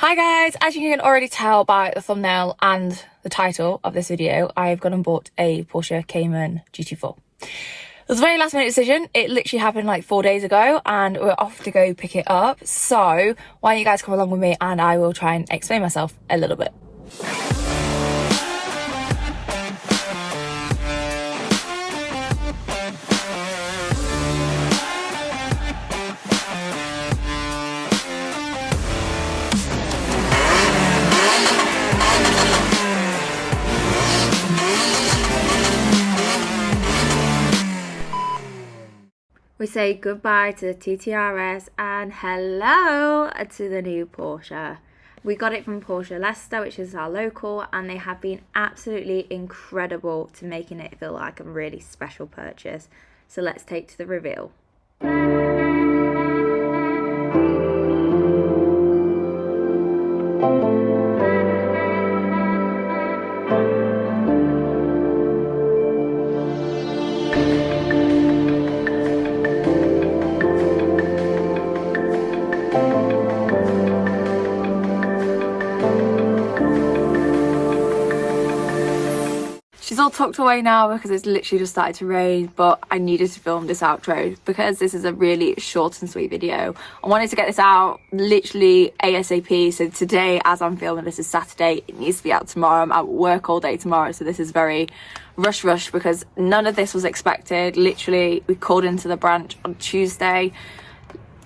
Hi guys, as you can already tell by the thumbnail and the title of this video, I've gone and bought a Porsche Cayman GT4. It was a very last minute decision. It literally happened like four days ago and we're off to go pick it up. So why don't you guys come along with me and I will try and explain myself a little bit. We say goodbye to the TT RS and hello to the new Porsche. We got it from Porsche Leicester, which is our local, and they have been absolutely incredible to making it feel like a really special purchase. So let's take to the reveal. She's all tucked away now because it's literally just started to rain, but I needed to film this outro because this is a really short and sweet video. I wanted to get this out literally ASAP. So today, as I'm filming, this is Saturday. It needs to be out tomorrow. I'm at work all day tomorrow. So this is very rush rush because none of this was expected. Literally, we called into the branch on Tuesday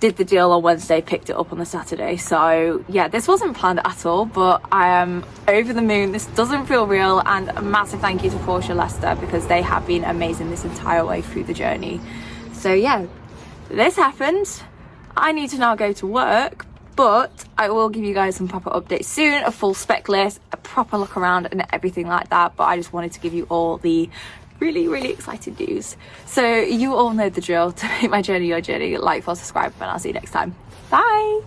did the deal on Wednesday, picked it up on the Saturday. So yeah, this wasn't planned at all, but I am over the moon. This doesn't feel real and a massive thank you to Porsche Leicester because they have been amazing this entire way through the journey. So yeah, this happened. I need to now go to work, but I will give you guys some proper updates soon, a full spec list, a proper look around and everything like that. But I just wanted to give you all the really really exciting news. So you all know the drill. To make my journey your journey. Like follow subscribe and i'll see you next time. Bye